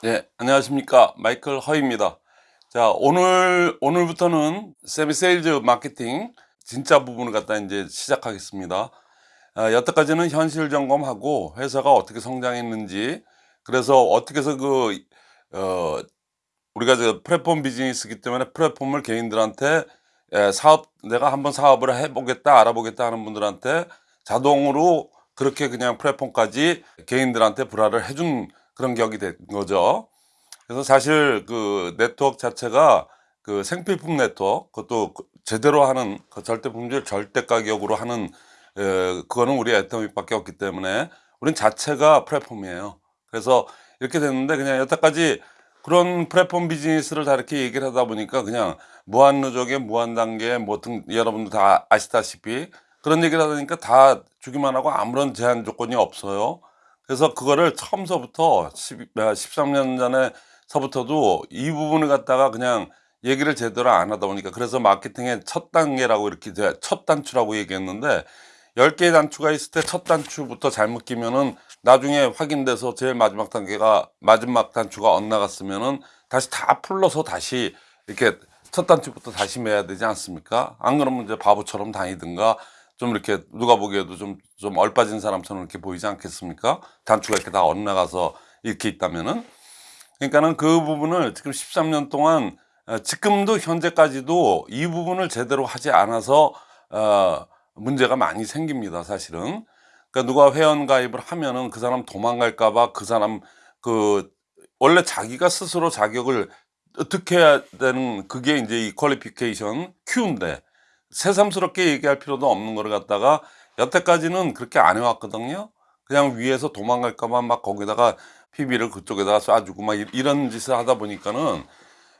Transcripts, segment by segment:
네, 안녕하십니까. 마이클 허입니다. 자, 오늘, 오늘부터는 세미 세일즈 마케팅 진짜 부분을 갖다 이제 시작하겠습니다. 아, 여태까지는 현실 점검하고 회사가 어떻게 성장했는지, 그래서 어떻게 해서 그, 어, 우리가 저 플랫폼 비즈니스이기 때문에 플랫폼을 개인들한테 예, 사업, 내가 한번 사업을 해보겠다, 알아보겠다 하는 분들한테 자동으로 그렇게 그냥 플랫폼까지 개인들한테 불화를 해준 그런 격이 된 거죠. 그래서 사실 그 네트워크 자체가 그 생필품 네트워크, 그것도 그 제대로 하는 그 절대 품질 절대 가격으로 하는 에, 그거는 우리 애터미밖에 없기 때문에 우린 자체가 플랫폼이에요. 그래서 이렇게 됐는데 그냥 여태까지 그런 플랫폼 비즈니스를 다 이렇게 얘기를 하다 보니까 그냥 무한 누적의 무한 단계 뭐등 여러분들 다 아시다시피 그런 얘기를 하다 보니까 다 주기만 하고 아무런 제한 조건이 없어요. 그래서 그거를 처음서부터 10, 13년 전에 서부터도 이 부분을 갖다가 그냥 얘기를 제대로 안 하다 보니까 그래서 마케팅의 첫 단계라고 이렇게 첫 단추라고 얘기했는데 10개의 단추가 있을 때 첫 단추부터 잘못 끼면은 나중에 확인돼서 제일 마지막 단계가 마지막 단추가 엇나갔으면은 다시 다 풀러서 다시 이렇게 첫 단추부터 다시 매야 되지 않습니까? 안 그러면 이제 바보처럼 다니든가 좀 이렇게 누가 보기에도 좀, 좀 얼빠진 사람처럼 이렇게 보이지 않겠습니까? 단추가 이렇게 다 엇나가서 이렇게 있다면은. 그러니까는 그 부분을 지금 13년 동안 어, 지금도 현재까지도 이 부분을 제대로 하지 않아서 어, 문제가 많이 생깁니다 사실은 그러니까 누가 회원 가입을 하면은 그 사람 도망갈까 봐 그 사람 그 원래 자기가 스스로 자격을 어떻게 해야 되는 그게 이제 이 퀄리피케이션 큐인데 새삼스럽게 얘기할 필요도 없는 거를 갖다가 여태까지는 그렇게 안 해왔거든요. 그냥 위에서 도망갈까봐 막 거기다가 PB를 그쪽에다가 쏴주고 막 이런 짓을 하다 보니까는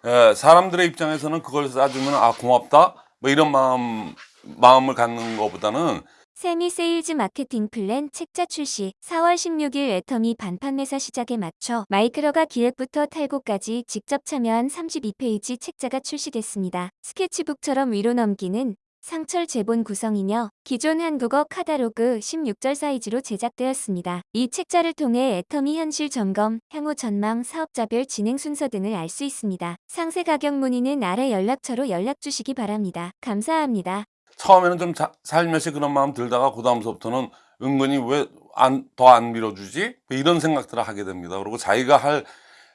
에, 사람들의 입장에서는 그걸 쏴주면 아 고맙다? 뭐 이런 마음 마음을 갖는 것보다는 세미 세일즈 마케팅 플랜 책자 출시 4월 16일 애터미 반판 매사 시작에 맞춰 마이크로가 기획부터 탈고까지 직접 참여한 32페이지 책자가 출시됐습니다. 스케치북처럼 위로 넘기는 상철 제본 구성이며 기존 한국어 카다로그 16절 사이즈로 제작되었습니다. 이 책자를 통해 애터미 현실 점검, 향후 전망, 사업자별 진행 순서 등을 알 수 있습니다. 상세 가격 문의는 아래 연락처로 연락 주시기 바랍니다. 감사합니다. 처음에는 좀 자, 살며시 그런 마음 들다가 그 다음서부터는 은근히 왜더안 밀어주지? 이런 생각들을 하게 됩니다. 그리고 자기가 할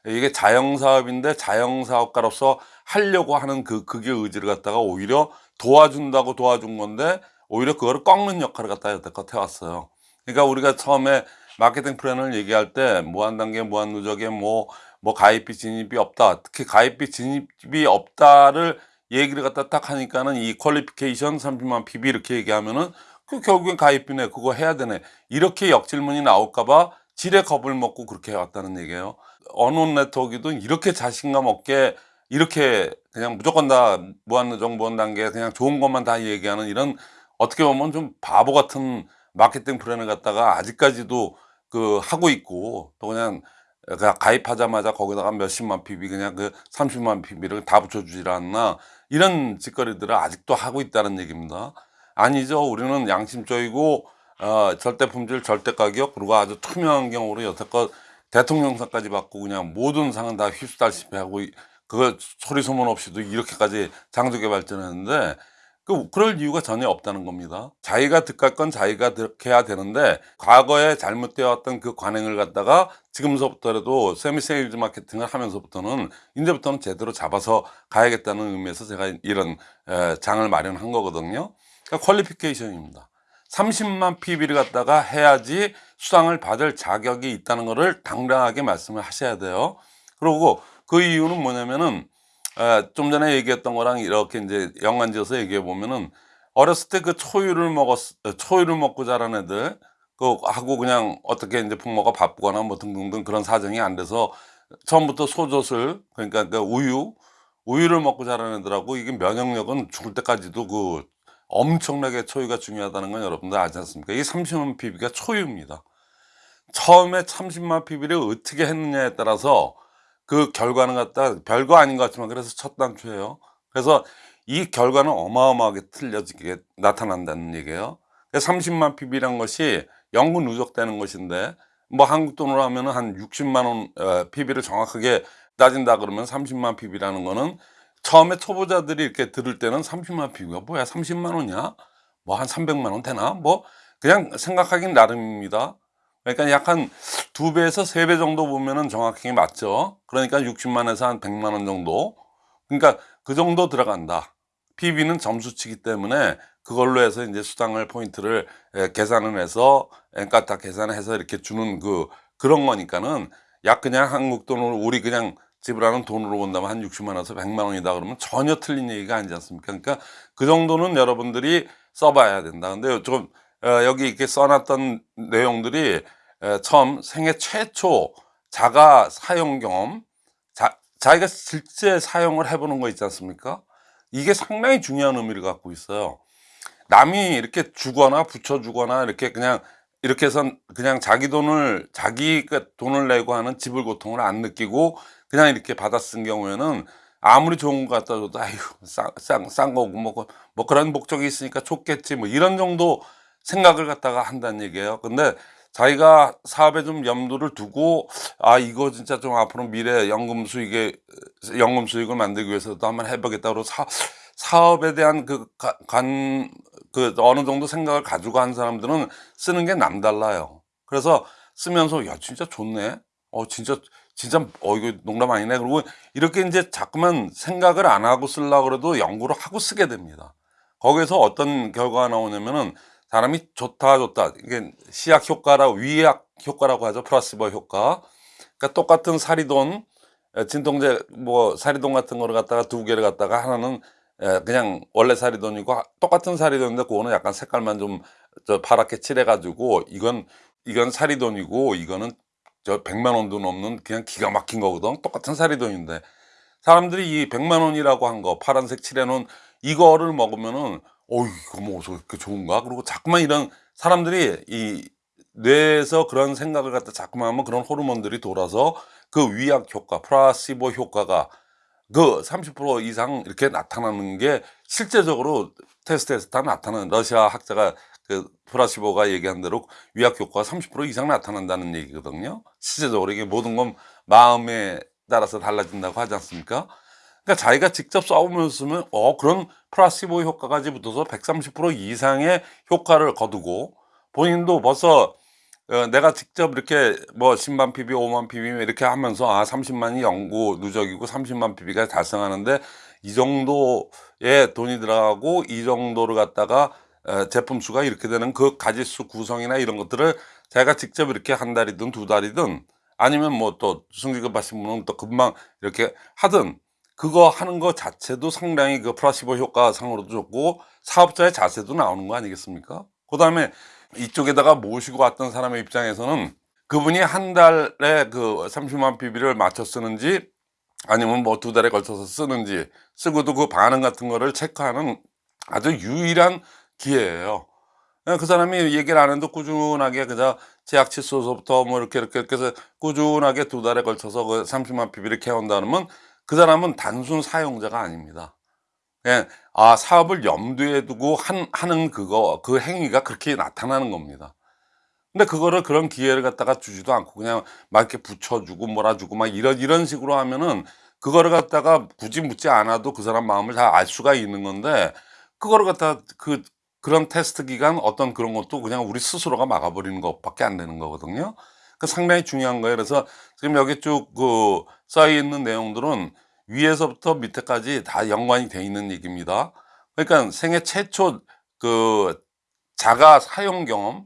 이게 자영사업인데 자영사업가로서 하려고 하는 그 그게 의지를 갖다가 오히려 도와준다고 도와준 건데 오히려 그거를 꺾는 역할을 갖다 여태껏 해왔어요. 그러니까 우리가 처음에 마케팅 플랜을 얘기할 때 무한 단계, 무한 누적에 뭐, 뭐 가입비 진입이 없다. 특히 가입비 진입이 없다를 얘기를 갖다 딱 하니까는 이 qualification 30만 PB 이렇게 얘기하면은 그 결국엔 가입비네 그거 해야 되네. 이렇게 역질문이 나올까봐 지레 겁을 먹고 그렇게 해왔다는 얘기예요. 언론 네트워크도 이렇게 자신감 없게 이렇게 그냥 무조건 다 무한정 무한 단계 그냥 좋은 것만 다 얘기하는 이런 어떻게 보면 좀 바보 같은 마케팅 플랜을 갖다가 아직까지도 그 하고 있고 또 그냥 가입하자마자 거기다가 몇십만 PB 그냥 그 30만 PB를 다 붙여주질 않나 이런 짓거리들을 아직도 하고 있다는 얘기입니다. 아니죠. 우리는 양심적이고 어, 절대 품질 절대 가격 그리고 아주 투명한 경우로 여태껏 대통령상까지 받고 그냥 모든 상은 다 휩쓸다시피 하고 그거 소리 소문 없이도 이렇게까지 장족에 발전했는데 그, 그럴 이유가 전혀 없다는 겁니다. 자기가 득할 건 자기가 득해야 되는데 과거에 잘못되어 왔던 그 관행을 갖다가 지금서부터라도 세미 세일즈 마케팅을 하면서부터는 이제부터는 제대로 잡아서 가야겠다는 의미에서 제가 이런 에, 장을 마련한 거거든요. 그러니까 qualification입니다. 30만 PB를 갖다가 해야지 수당을 받을 자격이 있다는 것을 당당하게 말씀을 하셔야 돼요. 그리고 그 이유는 뭐냐면은 좀 전에 얘기했던 거랑 이렇게 이제 연관지어서 얘기해 보면은 어렸을 때 그 초유를 먹었 초유를 먹고 자란 애들 그 하고 그냥 어떻게 이제 부모가 바쁘거나 뭐 등등등 그런 사정이 안 돼서 처음부터 소젖을 그러니까 그 우유 우유를 먹고 자란 애들하고 이게 면역력은 죽을 때까지도 그 엄청나게 초유가 중요하다는 건 여러분들 아지 않습니까? 이게 30만 PB가 초유입니다. 처음에 30만 PB를 어떻게 했느냐에 따라서 그 결과는 갖다 별거 아닌 것 같지만 그래서 첫 단추예요. 그래서 이 결과는 어마어마하게 틀려지게 나타난다는 얘기예요. 30만 PB란 것이 영구 누적되는 것인데 뭐 한국 돈으로 하면은 한 60만 원 어, PB를 정확하게 따진다 그러면 30만 PB라는 거는 처음에 초보자들이 이렇게 들을 때는 30만 PB가 뭐야 30만 원이야 뭐 한 300만 원 되나 뭐 그냥 생각하긴 나름입니다 그러니까 약 한 두 배에서 세 배 정도 보면은 정확하게 맞죠 그러니까 60만에서 한 100만 원 정도 그러니까 그 정도 들어간다 PB는 점수치기 때문에 그걸로 해서 이제 수당을 포인트를 에, 계산을 해서 그러니까 다 계산해서 이렇게 주는 그 그런 거니까는 약 그냥 한국 돈으로 우리 그냥 지불하는 돈으로 본다면 한 60만 원에서 100만 원이다 그러면 전혀 틀린 얘기가 아니지 않습니까? 그러니까 그 정도는 여러분들이 써봐야 된다. 근데 좀 어, 여기 이렇게 써놨던 내용들이 에, 처음 생애 최초 자가 사용 경험 자, 자기가 실제 사용을 해보는 거 있지 않습니까? 이게 상당히 중요한 의미를 갖고 있어요. 남이 이렇게 주거나 붙여주거나 이렇게 그냥 이렇게 해서 그냥 자기 돈을 자기 그 돈을 내고 하는 지불 고통을 안 느끼고 그냥 이렇게 받아 쓴 경우에는 아무리 좋은 거 갖다 줘도 아휴 싼싼 거고 뭐, 그- 뭐 그런 목적이 있으니까 좋겠지 뭐 이런 정도 생각을 갖다가 한다는 얘기예요. 근데 자기가 사업에 좀 염두를 두고 아 이거 진짜 좀 앞으로 미래 연금 수익에 연금 수익을 만들기 위해서도 한번 해보겠다고 사, 사업에 대한 그간그 어느 정도 생각을 가지고 한 사람들은 쓰는 게 남달라요. 그래서 쓰면서 야 진짜 좋네. 어 진짜 진짜 어 이거 농담 아니네. 그리고 이렇게 이제 자꾸만 생각을 안 하고 쓰려고 그래도 연구를 하고 쓰게 됩니다. 거기서 어떤 결과가 나오냐면은 사람이 좋다 좋다 이게 시약 효과라고 위약 효과라고 하죠. 플라시보 효과. 그러니까 똑같은 사리돈 에, 진통제 뭐 사리돈 같은 거를 갖다가 두 개를 갖다가 하나는 에, 그냥 원래 사리돈이고 하- 똑같은 사리돈인데 그거는 약간 색깔만 좀 저 파랗게 칠해 가지고 이건 이건 사리돈이고 이거는 저 100만 원도 넘는 그냥 기가 막힌 거거든 똑같은 사리돈인데 사람들이 이 100만 원이라고 한 거 파란색 칠해 놓은 이거를 먹으면은 어이 이거 뭐 그렇게 좋은가 그리고 자꾸만 이런 사람들이 이 뇌에서 그런 생각을 갖다 자꾸만 하면 그런 호르몬들이 돌아서 그 위약 효과 플라시보 효과가 그 30% 이상 이렇게 나타나는 게 실제적으로 테스트에서 다 나타나는 러시아 학자가 그 플라시보가 얘기한 대로 위약 효과가 30% 이상 나타난다는 얘기거든요. 실제적으로 이게 모든 건 마음에 따라서 달라진다고 하지 않습니까? 그러니까 자기가 직접 써보면서 쓰면 어 그런 플라시보 효과까지 붙어서 130% 이상의 효과를 거두고 본인도 벌써 어, 내가 직접 이렇게 뭐 10만 PB, 5만 PB 이렇게 하면서 아 30만이 연구 누적이고 30만 PB가 달성하는데 이 정도의 돈이 들어가고 이 정도를 갖다가 어, 제품 수가 이렇게 되는 그 가지수 구성이나 이런 것들을 제가 직접 이렇게 한 달이든 두 달이든 아니면 뭐 또 승직급 하신 분은 또 금방 이렇게 하든 그거 하는 거 자체도 상당히 그 플라시보 효과상으로도 좋고 사업자의 자세도 나오는 거 아니겠습니까? 그 다음에 이쪽에다가 모시고 왔던 사람의 입장에서는 그분이 한 달에 그 30만 PB를 맞춰 쓰는지 아니면 뭐 두 달에 걸쳐서 쓰는지 쓰고도 그 반응 같은 거를 체크하는 아주 유일한 기회예요. 예, 그 사람이 얘기를 안 해도 꾸준하게 그저 제약 칫솔서부터 뭐 이렇게 이렇게 이렇게 해서 꾸준하게 두 달에 걸쳐서 그 30만 PB를 캐온다 그러면 그 사람은 단순 사용자가 아닙니다. 예, 아 사업을 염두에 두고 한, 하는 그거 그 행위가 그렇게 나타나는 겁니다. 근데 그거를 그런 기회를 갖다가 주지도 않고 그냥 막 이렇게 붙여주고 몰아주고 막 이런 이런 식으로 하면은 그거를 갖다가 굳이 묻지 않아도 그 사람 마음을 다 알 수가 있는 건데 그거를 갖다 그 그런 테스트 기간 어떤 그런 것도 그냥 우리 스스로가 막아버리는 것밖에 안 되는 거거든요. 그 상당히 중요한 거예요. 그래서 지금 여기 쭉그써 있는 내용들은 위에서부터 밑에까지 다 연관이 돼 있는 얘기입니다. 그러니까 생애 최초 그 자가 사용 경험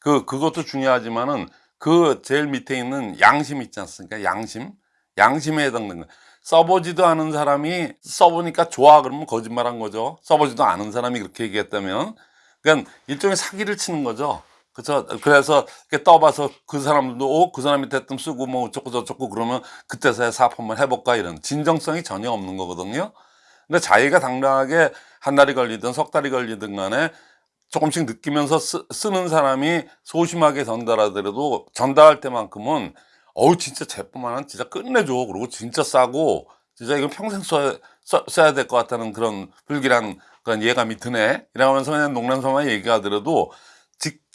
그 그것도 중요하지만은 그 제일 밑에 있는 양심 있지 않습니까? 양심 양심에 해당되는 거. 써보지도 않은 사람이 써보니까 좋아 그러면 거짓말한 거죠. 써보지도 않은 사람이 그렇게 얘기했다면 그러니까 일종의 사기를 치는 거죠. 그래서 그래서 이렇게 떠봐서 그 사람들도 오, 그 사람이 대뜸 쓰고 뭐 어쩌고 저쩌고 그러면 그때서야 사업 한번 해볼까 이런 진정성이 전혀 없는 거거든요. 근데 자기가 당당하게 한 달이 걸리든 석 달이 걸리든 간에 조금씩 느끼면서 쓰, 쓰는 사람이 소심하게 전달하더라도 전달할 때만큼은 어우 진짜 제품 하나는 진짜 끝내줘 그리고 진짜 싸고 진짜 이건 평생 써야, 써, 써야 될 것 같다는 그런 불길한 그런 예감이 드네 이러면서 그냥 농담삼아 얘기하더라도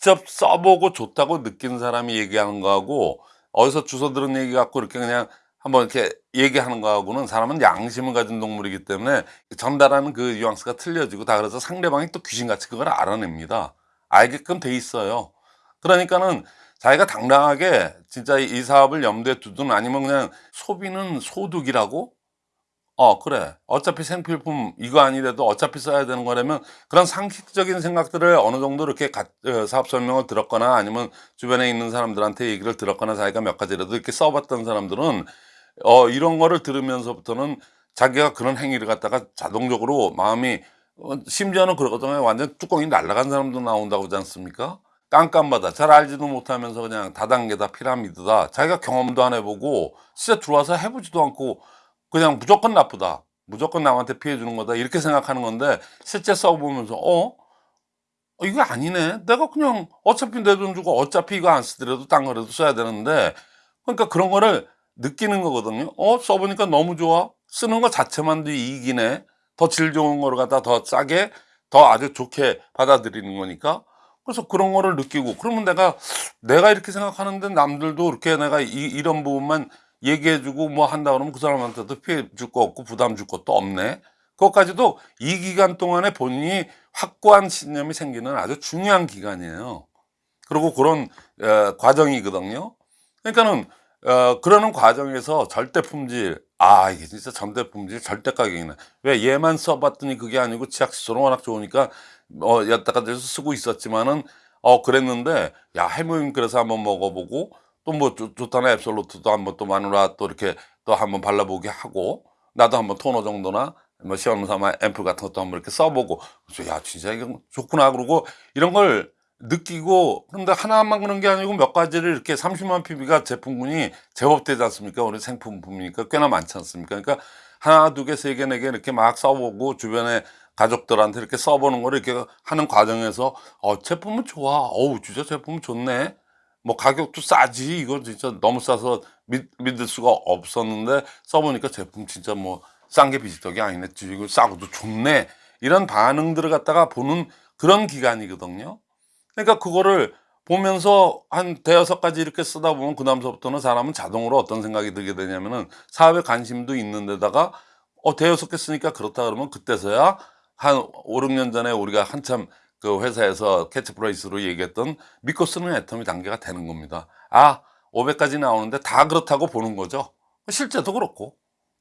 직접 써보고 좋다고 느낀 사람이 얘기하는 거하고 어디서 주워 들은 얘기 갖고 이렇게 그냥 한번 이렇게 얘기하는 거하고는 사람은 양심을 가진 동물이기 때문에 전달하는 그 뉘앙스가 틀려지고 다 그래서 상대방이 또 귀신같이 그걸 알아냅니다. 알게끔 돼 있어요. 그러니까는 자기가 당당하게 진짜 이 사업을 염두에 두든 아니면 그냥 소비는 소득이라고 어 그래. 어차피 생필품 이거 아니래도 어차피 써야 되는 거라면 그런 상식적인 생각들을 어느 정도 이렇게 가- 어, 사업 설명을 들었거나 아니면 주변에 있는 사람들한테 얘기를 들었거나 자기가 몇 가지라도 이렇게 써봤던 사람들은 어 이런 거를 들으면서부터는 자기가 그런 행위를 갖다가 자동적으로 마음이 어, 심지어는 그러거든요. 완전 뚜껑이 날아간 사람도 나온다고 하지 않습니까? 깜깜바다. 잘 알지도 못하면서 그냥 다단계다 피라미드다. 자기가 경험도 안 해보고 진짜 들어와서 해보지도 않고 그냥 무조건 나쁘다. 무조건 남한테 피해 주는 거다. 이렇게 생각하는 건데 실제 써보면서 어? 어, 이거 아니네. 내가 그냥 어차피 내 돈 주고 어차피 이거 안 쓰더라도 딴 거라도 써야 되는데 그러니까 그런 거를 느끼는 거거든요. 어? 써보니까 너무 좋아. 쓰는 거 자체만도 이익이네. 더 질 좋은 거를 갖다 더 싸게 더 아주 좋게 받아들이는 거니까 그래서 그런 거를 느끼고 그러면 내가 내가 이렇게 생각하는데 남들도 이렇게 내가 이, 이런 부분만 얘기해주고 뭐 한다 그러면 그 사람한테도 피해 줄 거 없고 부담 줄 것도 없네. 그것까지도 이 기간 동안에 본인이 확고한 신념이 생기는 아주 중요한 기간이에요. 그리고 그런 어, 과정이거든요. 그러니까는 어, 그러는 과정에서 절대 품질, 아 이게 진짜 절대 품질, 절대 가격이네. 왜 얘만 써봤더니 그게 아니고 치약 칫솔은 워낙 좋으니까 어 여태까지 쓰고 있었지만은 어 그랬는데 야 해모임 그래서 한번 먹어보고 또 뭐 좋다는 앱솔루트도 한번 또 마누라 또 이렇게 또 한번 발라보게 하고 나도 한번 토너 정도나 뭐 시험 삼아 앰플 같은 것도 한번 이렇게 써보고 그래서 야 진짜 이거 좋구나 그러고 이런 걸 느끼고 근데 하나만 그런 게 아니고 몇 가지를 이렇게 30만 PB가 제품군이 제법 되지 않습니까? 우리 생품품이니까 꽤나 많지 않습니까? 그러니까 하나, 두 개, 세 개, 네 개 이렇게 막 써보고 주변에 가족들한테 이렇게 써보는 거를 이렇게 하는 과정에서 어 제품은 좋아. 어우 진짜 제품은 좋네. 뭐 가격도 싸지. 이거 진짜 너무 싸서 믿, 믿을 수가 없었는데 써보니까 제품 진짜 뭐 싼 게 비지떡이 아니네. 이거 싸고도 좋네. 이런 반응들을 갖다가 보는 그런 기간이거든요. 그러니까 그거를 보면서 한 대여섯 가지 이렇게 쓰다 보면 그 다음서부터는 사람은 자동으로 어떤 생각이 들게 되냐면은 사업에 관심도 있는 데다가 어 대여섯 개 쓰니까 그렇다 그러면 그때서야 한 5, 6년 전에 우리가 한참 그 회사에서 캐치프레이즈로 얘기했던 믿고 쓰는 애터미 단계가 되는 겁니다. 아 500까지 나오는데 다 그렇다고 보는 거죠. 실제도 그렇고.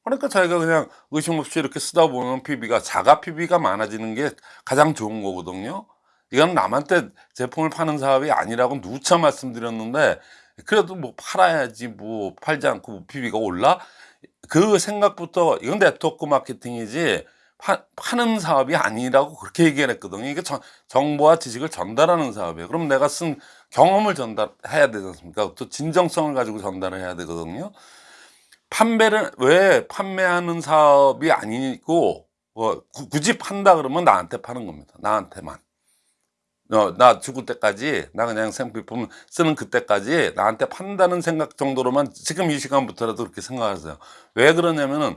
그러니까 자기가 그냥 의심 없이 이렇게 쓰다 보면 PB가 자가 PB가 많아지는 게 가장 좋은 거거든요. 이건 남한테 제품을 파는 사업이 아니라고 누차 말씀드렸는데 그래도 뭐 팔아야지 뭐 팔지 않고 뭐 PB가 올라 그 생각부터 이건 네트워크 마케팅이지 파, 파는 사업이 아니라고 그렇게 얘기를 했거든요. 이게 정, 정보와 지식을 전달하는 사업이에요. 그럼 내가 쓴 경험을 전달해야 되지 않습니까? 또 진정성을 가지고 전달을 해야 되거든요. 판매를 왜 판매하는 사업이 아니고 어, 구- 굳이 판다 그러면 나한테 파는 겁니다. 나한테만. 어, 나 죽을 때까지 나 그냥 생필품 쓰는 그때까지 나한테 판다는 생각 정도로만 지금 이 시간부터라도 그렇게 생각하세요. 왜 그러냐면은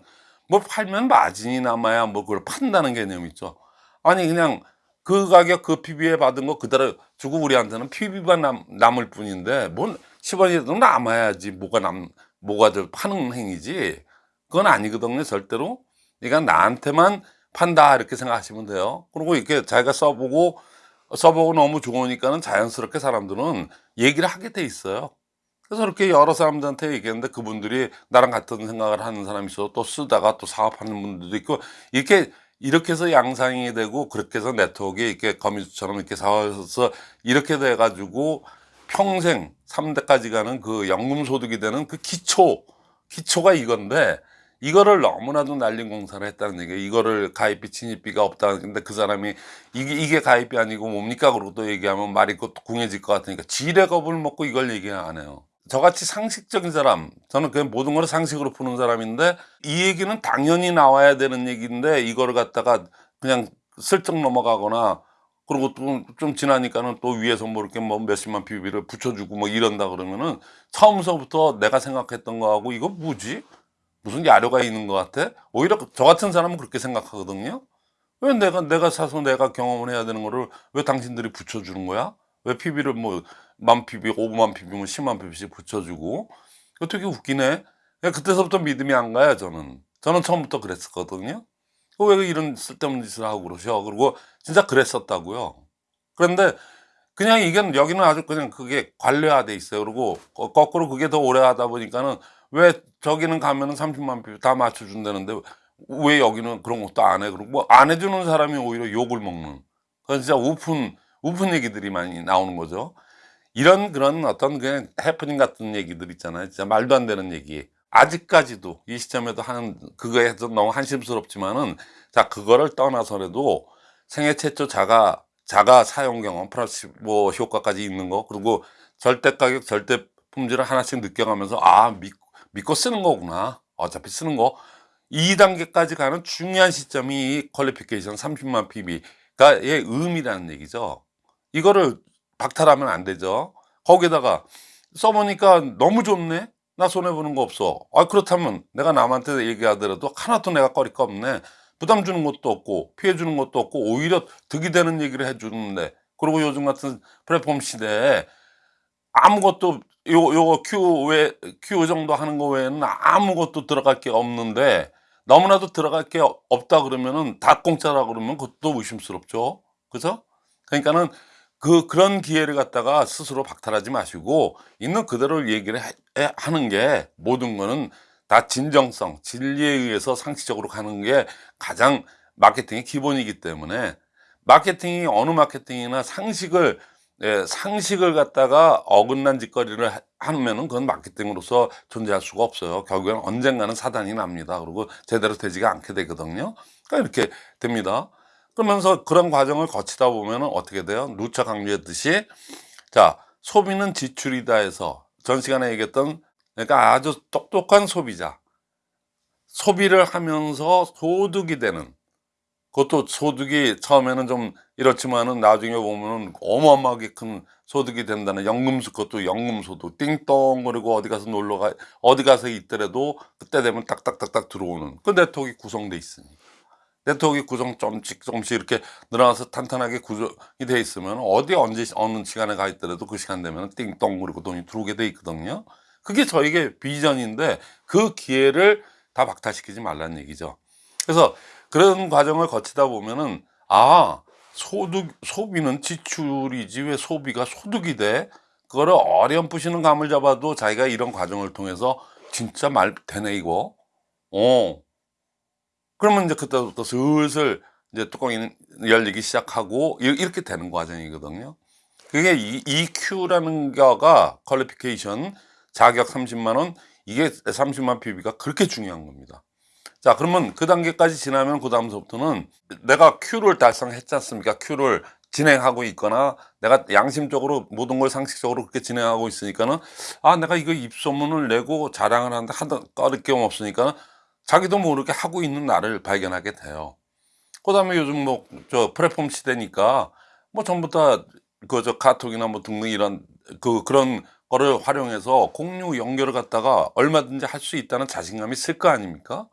뭐 팔면 마진이 남아야 뭐 그걸 판다는 개념이 있죠. 아니 그냥 그 가격 그 PB에 받은 거 그대로 주고 우리한테는 PB만 남, 남을 뿐인데 뭔 10원이라도 남아야지 뭐가 남 뭐가 저 파는 행위지. 그건 아니거든요 절대로. 그러니까 나한테만 판다 이렇게 생각하시면 돼요. 그리고 이렇게 자기가 써보고 써보고 너무 좋으니까는 자연스럽게 사람들은 얘기를 하게 돼 있어요 그래서 이렇게 여러 사람들한테 얘기했는데 그분들이 나랑 같은 생각을 하는 사람이 있어 또 쓰다가 또 사업하는 분들도 있고 이렇게 이렇게 해서 양상이 되고 그렇게 해서 네트워크가 이렇게 거미줄처럼 이렇게 쌓여서 이렇게 돼 가지고 평생 3대까지 가는 그 연금 소득이 되는 그 기초 기초가 이건데 이거를 너무나도 날린 공사를 했다는 얘기예요. 이거를 가입비 진입비가 없다는 근데 그 사람이 이게 이게 가입비 아니고 뭡니까 그러고 또 얘기하면 말이 또 궁해질 것 같으니까 지레 겁을 먹고 이걸 얘기 안 해요. 저같이 상식적인 사람 저는 그냥 모든 걸 상식으로 푸는 사람인데 이 얘기는 당연히 나와야 되는 얘기인데 이거를 갖다가 그냥 슬쩍 넘어가거나 그리고 또 좀 지나니까는 또 위에서 뭐 이렇게 뭐 몇십만 PB를 붙여주고 뭐 이런다 그러면은 처음서부터 내가 생각했던 거하고 이거 뭐지? 무슨 야료가 있는 것 같아? 오히려 저 같은 사람은 그렇게 생각하거든요. 왜 내가 내가 사서 내가 경험을 해야 되는 거를 왜 당신들이 붙여주는 거야? 왜 PB를 뭐 만 PB, 5만 PB, 뭐 10만 PB씩 붙여주고 되게 웃기네. 그때서부터 믿음이 안 가요 저는. 저는 처음부터 그랬었거든요. 어, 왜 이런 쓸데없는 짓을 하고 그러셔? 그리고 진짜 그랬었다고요. 그런데 그냥 이게 여기는 아주 그냥 그게 관례화돼 있어요. 그리고 거- 거꾸로 그게 더 오래 하다 보니까는 왜 저기는 가면은 30만 PB 다 맞춰준다는데 왜 여기는 그런 것도 안 해? 그리고 뭐 안 해주는 사람이 오히려 욕을 먹는. 그건 진짜 우픈 우픈 얘기들이 많이 나오는 거죠. 이런 그런 어떤 그냥 해프닝 같은 얘기들 있잖아요. 진짜 말도 안 되는 얘기. 아직까지도 이 시점에도 하는 그거에 좀 너무 한심스럽지만은 자 그거를 떠나서라도 생애 최초 자가 자가 사용 경험 플라시보 효과까지 있는 거 그리고 절대 가격 절대 품질을 하나씩 느껴가면서 아 믿, 믿고 쓰는 거구나 어차피 쓰는 거 2단계까지 가는 중요한 시점이 이 퀄리피케이션 30만 PB가의 의미라는 얘기죠. 이거를 박탈하면 안 되죠. 거기다가 써보니까 너무 좋네. 나 손해 보는 거 없어. 아 그렇다면 내가 남한테 얘기하더라도 하나도 내가 꺼릴 거 없네. 부담 주는 것도 없고 피해 주는 것도 없고 오히려 득이 되는 얘기를 해주는데 그리고 요즘 같은 플랫폼 시대에 아무것도 요 요거 큐외큐 정도 하는 거 외에는 아무것도 들어갈 게 없는데 너무나도 들어갈 게 없- 없다 그러면은 다 공짜라 그러면 그것도 의심스럽죠. 그죠? 그러니까는 그 그런 기회를 갖다가 스스로 박탈하지 마시고 있는 그대로 얘기를 해- 해- 하는 게 모든 거는 다 진정성, 진리에 의해서 상식적으로 가는 게 가장 마케팅의 기본이기 때문에 마케팅이 어느 마케팅이나 상식을 예, 상식을 갖다가 어긋난 짓거리를 하- 하면은 그건 마케팅으로서 존재할 수가 없어요. 결국엔 언젠가는 사단이 납니다. 그리고 제대로 되지가 않게 되거든요. 그러니까 이렇게 됩니다. 그러면서 그런 과정을 거치다 보면은 어떻게 돼요? 누차 강조했듯이 자 소비는 지출이다 해서 전 시간에 얘기했던 그러니까 아주 똑똑한 소비자. 소비를 하면서 소득이 되는. 그것도 소득이 처음에는 좀 이렇지만은 나중에 보면은 어마어마하게 큰 소득이 된다는 연금수 그것도 연금소득. 띵동 그리고 어디 가서 놀러 가 어디 가서 있더라도 그때 되면 딱딱딱딱 들어오는. 그 네트워크가 구성돼 있으니 네트워크 구성 좀씩 조금씩 이렇게 늘어나서 탄탄하게 구성이 돼 있으면 어디 언제 어느 시간에 가 있더라도 그 시간 되면 띵동 그리고 돈이 들어오게 돼 있거든요. 그게 저에게 비전인데 그 기회를 다 박탈시키지 말라는 얘기죠. 그래서 그런 과정을 거치다 보면은 아 소득 소비는 지출이지 왜 소비가 소득이 돼? 그거를 어렴풋이는 감을 잡아도 자기가 이런 과정을 통해서 진짜 말 되네 이거. 어. 그러면 이제 그때부터 슬슬 이제 뚜껑이 열리기 시작하고 이- 이렇게 되는 과정이거든요. 그게 이 EQ라는 거가 퀄리피케이션 자격 30만 원 이게 30만 PB가 그렇게 중요한 겁니다. 자 그러면 그 단계까지 지나면 그 다음서부터는 내가 Q를 달성했지 않습니까? Q를 진행하고 있거나 내가 양심적으로 모든 걸 상식적으로 그렇게 진행하고 있으니까는 아 내가 이거 입소문을 내고 자랑을 하는데 하다 꺼릴 게 없으니까 자기도 모르게 하고 있는 나를 발견하게 돼요. 그 다음에 요즘 뭐 저 플랫폼 시대니까 뭐 전부 다 그 저 카톡이나 뭐 등등 이런 그 그런 거를 활용해서 공유 연결을 갖다가 얼마든지 할 수 있다는 자신감이 있을 거 아닙니까?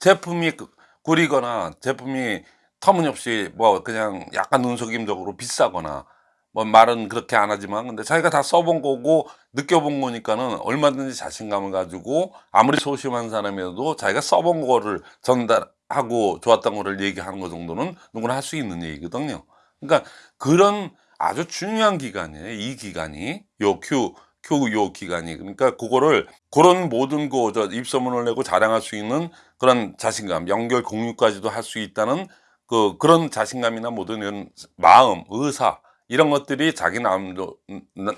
제품이 그- 구리거나 제품이 터무니없이 뭐 그냥 약간 눈속임적으로 비싸거나 뭐 말은 그렇게 안 하지만 근데 자기가 다 써본 거고 느껴본 거니까는 얼마든지 자신감을 가지고 아무리 소심한 사람이라도 자기가 써본 거를 전달하고 좋았던 거를 얘기하는 거 정도는 누구나 할 수 있는 얘기거든요. 그러니까 그런 아주 중요한 기간이에요. 이 기간이 요 Q Q 요 기간이 그러니까 그거를 그런 모든 거 저 입소문을 내고 자랑할 수 있는 그런 자신감, 연결 공유까지도 할 수 있다는 그 그런 자신감이나 모든 이런 마음, 의사 이런 것들이 자기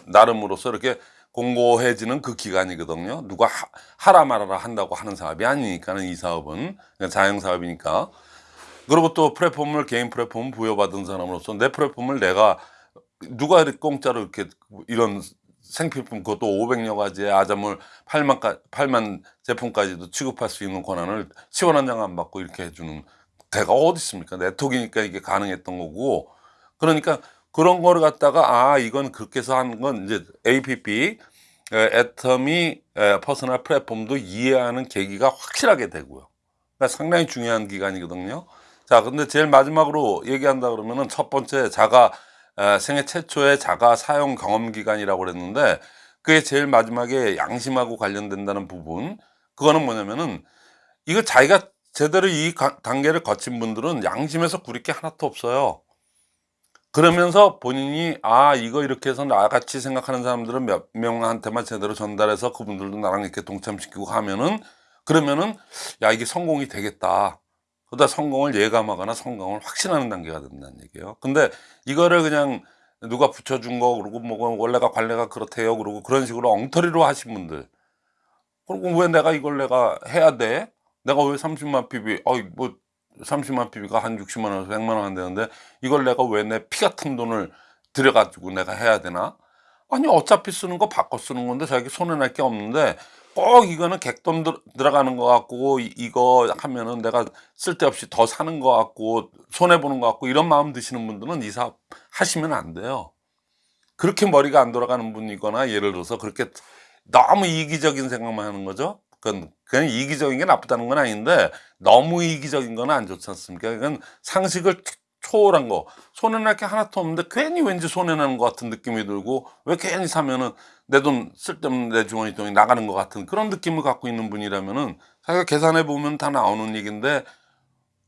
나름으로서 이렇게 공고해지는 그 기간이거든요. 누가 하, 하라 말아라 한다고 하는 사업이 아니니까는 이 사업은 그냥 자영 사업이니까. 그리고 또 플랫폼을 개인 플랫폼 부여받은 사람으로서 내 플랫폼을 내가 누가 이렇게 공짜로 이렇게 이런 생필품 그것도 500여 가지의 아점을 8만, 8만 제품까지도 취급할 수 있는 권한을 십원 한 장 안 받고 이렇게 해주는 데가 어디 있습니까? 네트워크니까 이게 가능했던 거고 그러니까 그런 거를 갖다가 아 이건 그렇게 해서 하는 건 이제 APP 에, 애터미 에, personal platform도 이해하는 계기가 확실하게 되고요. 그러니까 상당히 중요한 기간이거든요. 자, 근데 제일 마지막으로 얘기한다 그러면은 첫 번째 자가 에, 생애 최초의 자가 사용 경험 기간이라고 그랬는데 그게 제일 마지막에 양심하고 관련된다는 부분 그거는 뭐냐면은 이거 자기가 제대로 이 가- 단계를 거친 분들은 양심에서 구릴 게 하나도 없어요. 그러면서 본인이 아 이거 이렇게 해서 나같이 생각하는 사람들은 몇 명한테만 제대로 전달해서 그분들도 나랑 이렇게 동참시키고 하면은 그러면은 야 이게 성공이 되겠다. 그러다 성공을 예감하거나 성공을 확신하는 단계가 된다는 얘기예요. 근데 이거를 그냥 누가 붙여준 거 그러고 뭐 원래가 관례가 그렇대요 그러고 그런 식으로 엉터리로 하신 분들 그리고 왜 내가 이걸 내가 해야 돼? 내가 왜 30만 PB 어이 뭐 30만 PB가 한 60만 원에서 100만 원 한다는데 이걸 내가 왜 내 피 같은 돈을 들여가지고 내가 해야 되나? 아니 어차피 쓰는 거 바꿔 쓰는 건데 자기 손해 날 게 없는데 꼭 이거는 객돈 들, 들어가는 거 같고 이- 이거 하면은 내가 쓸데없이 더 사는 거 같고 손해 보는 거 같고 이런 마음 드시는 분들은 이 사업 하시면 안 돼요. 그렇게 머리가 안 돌아가는 분이거나 예를 들어서 그렇게 너무 이기적인 생각만 하는 거죠. 그건 그냥 이기적인 게 나쁘다는 건 아닌데 너무 이기적인 건 안 좋지 않습니까? 이건 상식을 초- 초월한 거 손해 날게 하나도 없는데 괜히 왠지 손해 나는 것 같은 느낌이 들고 왜 괜히 사면은 내 돈 쓸데없는 내 주머니 돈이 나가는 것 같은 그런 느낌을 갖고 있는 분이라면은 자기가 계산해 보면 다 나오는 얘기인데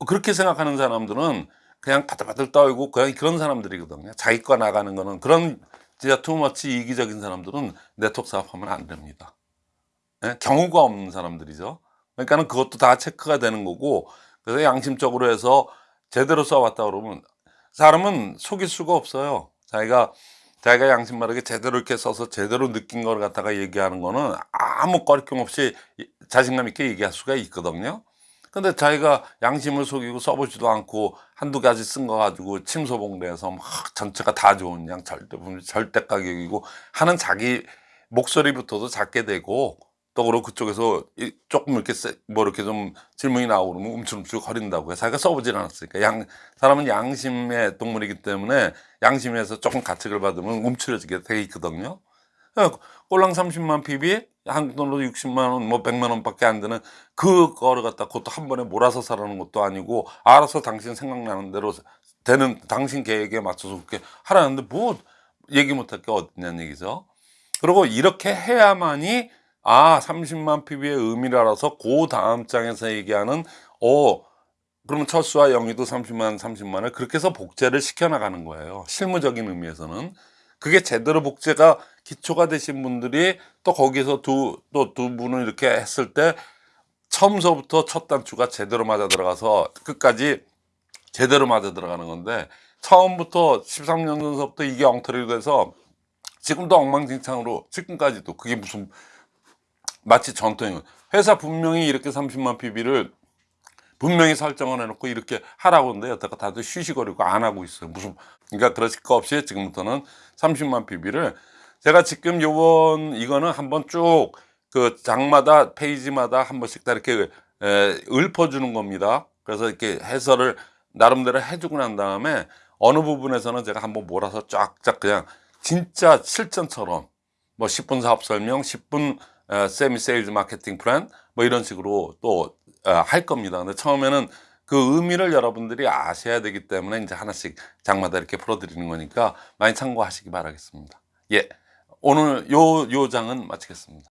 그렇게 생각하는 사람들은 그냥 바들바들 떨고 그냥 그런 사람들이거든요. 자기 거 나가는 거는 그런 진짜 투머치 이기적인 사람들은 네트워크 사업하면 안 됩니다. 예? 경우가 없는 사람들이죠. 그러니까는 그것도 다 체크가 되는 거고 그래서 양심적으로 해서 제대로 써왔다 그러면 사람은 속일 수가 없어요. 자기가 자기가 양심 바르게 제대로 이렇게 써서 제대로 느낀 걸 갖다가 얘기하는 거는 아무 거리낌 없이 자신감 있게 얘기할 수가 있거든요. 근데 자기가 양심을 속이고 써보지도 않고 한두 가지 쓴 거 가지고 침소봉대해서 막 전체가 다 좋은 양 절대 절대 가격이고 하는 자기 목소리부터도 작게 되고 또 그리고 그쪽에서 이- 조금 이렇게 세- 뭐 이렇게 좀 질문이 나오고 그러면 움찔움찔 거린다고 해 자기가 써보질 않았으니까 양 사람은 양심의 동물이기 때문에 양심에서 조금 가책을 받으면 움츠러지게 돼 있거든요. 그러니까 꼴랑 30만 PB 한국 돈으로 60만 원, 뭐 100만 원 밖에 안 되는 그거를 갖다 그것도 한 번에 몰아서 사라는 것도 아니고 알아서 당신 생각나는 대로 되는 당신 계획에 맞춰서 그렇게 하라는데 뭐 얘기 못할 게 어딨냐는 얘기죠. 그리고 이렇게 해야만이 아 30만 PB의 의미를 알아서 그 다음 장에서 얘기하는 어 그러면 철수와 영희도 30만 30만을 그렇게 해서 복제를 시켜 나가는 거예요. 실무적인 의미에서는 그게 제대로 복제가 기초가 되신 분들이 또 거기서 두 또두 분을 이렇게 했을 때 처음서부터 첫 단추가 제대로 맞아 들어가서 끝까지 제대로 맞아 들어가는 건데 처음부터 13년 전서부터 이게 엉터리로 돼서 지금도 엉망진창으로 지금까지도 그게 무슨 마치 전통이에요. 회사 분명히 이렇게 30만 PB를 분명히 설정을 해놓고 이렇게 하라고 하는데 여태까 다들 쉬쉬거리고 안 하고 있어요. 무슨 그러니까 그러실 거 없이 지금부터는 30만 PB를 제가 지금 요번 이거는 한번 쭉 그 장마다 페이지마다 한 번씩 다 이렇게 에, 읊어주는 겁니다. 그래서 이렇게 해설을 나름대로 해주고 난 다음에 어느 부분에서는 제가 한번 몰아서 쫙쫙 그냥 진짜 실전처럼 뭐 10분 사업 설명, 10분 어, 세미 세일즈 마케팅 플랜 뭐 이런 식으로 또 할 겁니다. 근데 처음에는 그 의미를 여러분들이 아셔야 되기 때문에 이제 하나씩 장마다 이렇게 풀어드리는 거니까 많이 참고하시기 바라겠습니다. 예. 오늘 요, 요 장은 마치겠습니다.